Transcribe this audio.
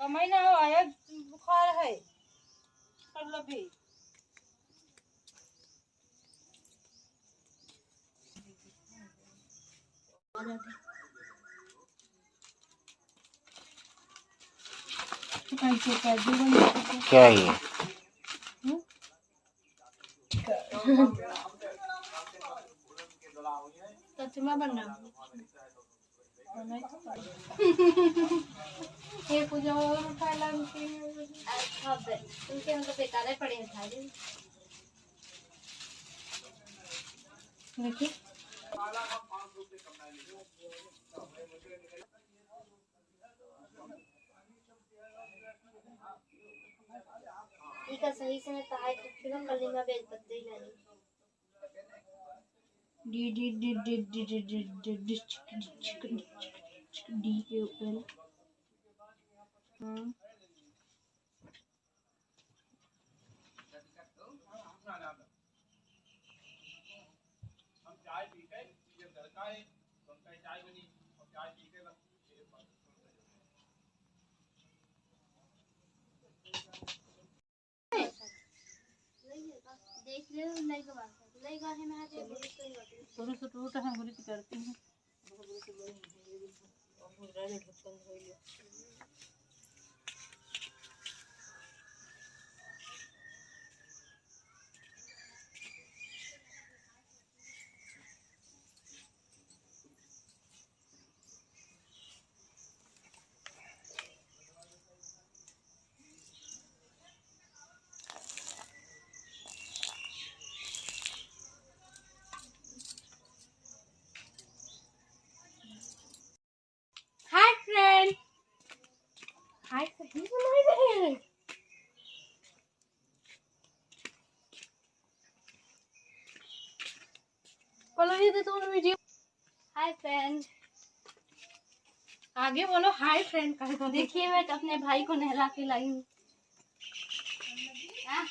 कमाई ना हो आया बुखार है मतलब भी क्या ये सच में बन रहा ये कुछ और उठा लगती है अच्छा बे तुमके हम तो बेकार है पड़े था जी देखिए। ठीक है सही से मैं ताई कुछ ना कल मैं बेच सकती नहीं D-U-L. Hmm. देख रहे हो लाइक बात थोड़ी सी टूट है बुरी करती हूँ हाय फ्रेंड हाय सही बनाए रहे हैं बोलो ये तो तुम वीडियो हाय फ्रेंड आगे बोलो हाय फ्रेंड कहे तो देखिए। मैं अपने भाई को नहला के लाई हूँ। हाँ?